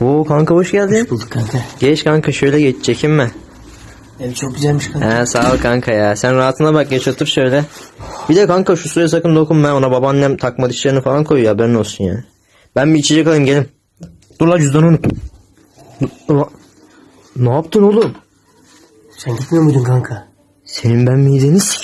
Oo kanka hoş geldin. Hoş bulduk kanka. Geç kanka şöyle geç çekinme. Ev çok güzelmiş kanka. He sağ ol kanka ya. Sen rahatına bak geç otur şöyle. Bir de kanka şu suya sakın dokunma. Ona babaannem takma dişlerini falan koyuyor haberin olsun ya. Ben bir içecek alayım gelin. Dur la cüzdanı unuttum. Ne yaptın oğlum? Sen gitmiyor muydun kanka? Senin ben mideni sik.